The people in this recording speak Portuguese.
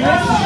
Vai,